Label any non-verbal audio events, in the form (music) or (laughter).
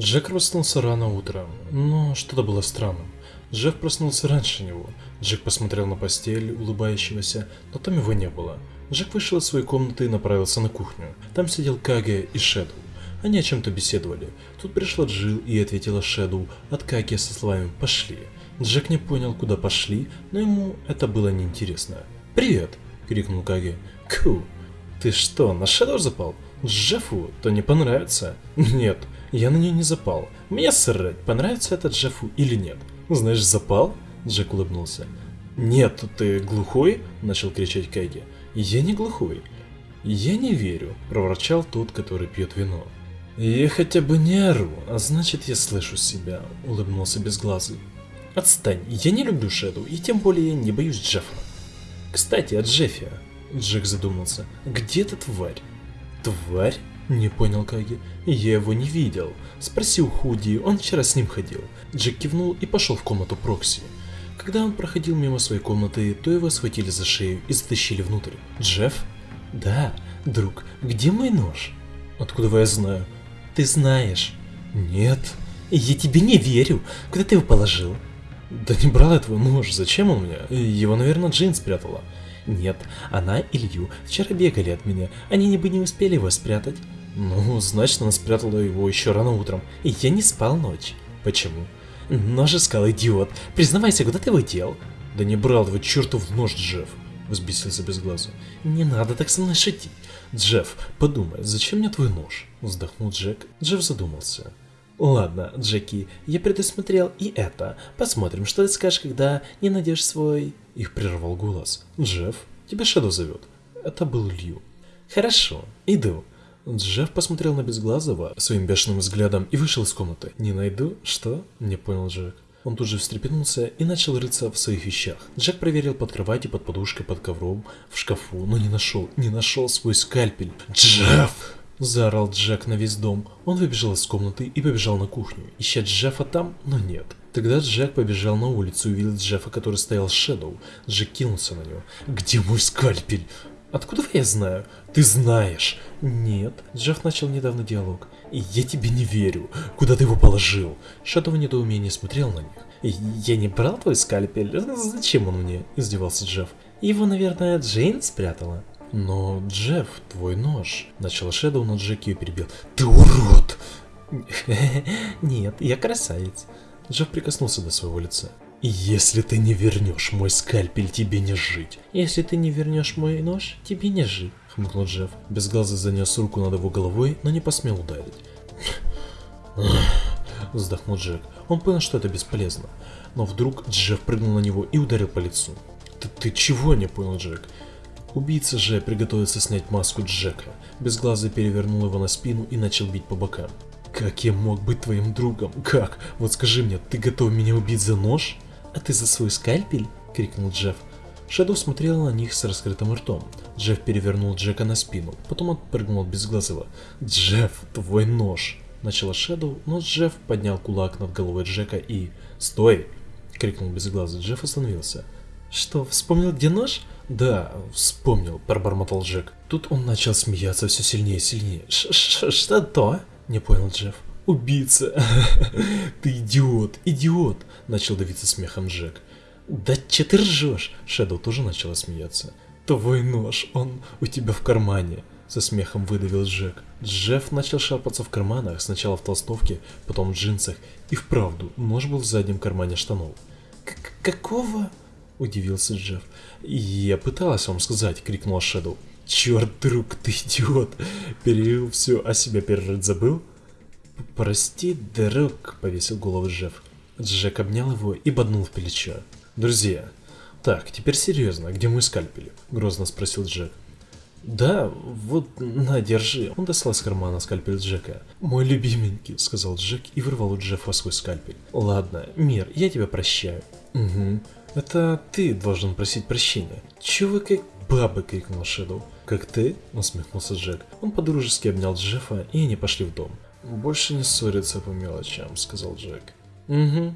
Джек проснулся рано утром, но что-то было странным. Джефф проснулся раньше него. Джек посмотрел на постель улыбающегося, но там его не было. Джек вышел из своей комнаты и направился на кухню. Там сидел Каге и Шэдоу. Они о чем-то беседовали. Тут пришла Джилл и ответила Шэдоу от Каге со словами «пошли». Джек не понял, куда пошли, но ему это было неинтересно. «Привет!» — крикнул Каге. «Ку! Ты что, на Шэдоу запал? Джеффу то не понравится?» «Нет, я на нее не запал. Мне срать, понравится это Джеффу или нет. Знаешь, запал? Джек улыбнулся. Нет, ты глухой? Начал кричать Кэги. Я не глухой. Я не верю, проворчал тот, который пьет вино. Я хотя бы не ору, а значит я слышу себя, улыбнулся безглазый. Отстань, я не люблю Шэдоу, и тем более не боюсь Джеффа. Кстати, о Джеффе. Джек задумался. Где эта тварь? Тварь? Не понял Каги. Я его не видел. Спросил Худи, он вчера с ним ходил. Джек кивнул и пошел в комнату Прокси. Когда он проходил мимо своей комнаты, то его схватили за шею и затащили внутрь. Джефф? Да, друг, где мой нож? Откуда я знаю? Ты знаешь. Нет. Я тебе не верю. Куда ты его положил? Да не брал я твой нож, зачем он меня? Его, наверное, Джейн спрятала. Нет, она и Лью вчера бегали от меня, они бы не успели его спрятать. Ну, значит, она спрятала его еще рано утром. И я не спал ночь. Почему? Нож искал, идиот. Признавайся, куда ты его дел? Да не брал его чертов нож, Джефф. Взбесился без глаза. Не надо так со мной шутить. Джефф, подумай, зачем мне твой нож? Вздохнул Джек. Джефф задумался. Ладно, Джеки, я предусмотрел и это. Посмотрим, что ты скажешь, когда не найдешь свой... Их прервал голос. Джефф, тебя Шэдоу зовет. Это был Лью. Хорошо, иду. Джефф посмотрел на Безглазого своим бешеным взглядом и вышел из комнаты. «Не найду? Что?» – не понял Джек. Он тут же встрепенулся и начал рыться в своих вещах. Джек проверил под кроватью, под подушкой, под ковром, в шкафу, но не нашел, не нашел свой скальпель. «Джефф!» – заорал Джек на весь дом. Он выбежал из комнаты и побежал на кухню, ища Джеффа там, но нет. Тогда Джек побежал на улицу и увидел Джеффа, который стоял с Шэдоу. Джек кинулся на него. «Где мой скальпель?» Откуда я знаю? Ты знаешь. Нет. Джефф начал недавно диалог. Я тебе не верю. Куда ты его положил? Шадоу в недоумении смотрел на них. Я не брал твой скальпель. Зачем он мне? Издевался Джефф. Его, наверное, Джейн спрятала. Но, Джефф, твой нож. Начал Шэдоу, но Джеки перебил. Ты урод! (laughs) Нет, я красавец. Джефф прикоснулся до своего лица. Если ты не вернешь мой скальпель, тебе не жить. Если ты не вернешь мой нож, тебе не жить, хмыкнул Джефф. Безглазый занес руку над его головой, но не посмел ударить. (laughs) Вздохнул Джек. Он понял, что это бесполезно. Но вдруг Джефф прыгнул на него и ударил по лицу. Ты, ты чего не понял, Джек? Убийца же приготовился снять маску Джека. Безглазый перевернул его на спину и начал бить по бокам. Как я мог быть твоим другом? Как? Вот скажи мне, ты готов меня убить за нож? «А ты за свой скальпель?» — крикнул Джефф. Шэдоу смотрел на них с раскрытым ртом. Джефф перевернул Джека на спину, потом отпрыгнул от безглазого. «Джефф, твой нож!» Начала Шэдоу, но Джефф поднял кулак над головой Джека и... «Стой!» — крикнул безглазый. Джефф остановился. «Что, вспомнил, где нож?» «Да, вспомнил», — пробормотал Джек. Тут он начал смеяться все сильнее и сильнее. Ш -ш «Что то?» — не понял Джефф. «Убийца! (laughs) Ты идиот, идиот!» – начал давиться смехом Джек. «Да че ты ржешь?» – Шэдоу тоже начала смеяться. «Твой нож, он у тебя в кармане!» – со смехом выдавил Джек. Джефф начал шарпаться в карманах, сначала в толстовке, потом в джинсах, и вправду, нож был в заднем кармане штанов. «Какого?» – удивился Джефф. «Я пыталась вам сказать!» – крикнул Шэдоу. «Черт, друг, ты идиот! Перевел все о себя перерыть забыл?» «Прости, друг», — повесил голову Джефф. Джек обнял его и боднул в плечо. «Друзья, так, теперь серьезно, где мой скальпель?» — грозно спросил Джек. «Да, вот, на, держи». Он достал из кармана скальпель Джека. «Мой любименький», — сказал Джек и вырвал у Джеффа свой скальпель. «Ладно, Мир, я тебя прощаю». «Угу. Это ты должен просить прощения». «Чего вы как бабы?» — крикнул Шэдоу. «Как ты?» — усмехнулся Джек. Он подружески обнял Джеффа, и они пошли в дом. «Больше не ссориться по мелочам», — сказал Джек. «Угу»,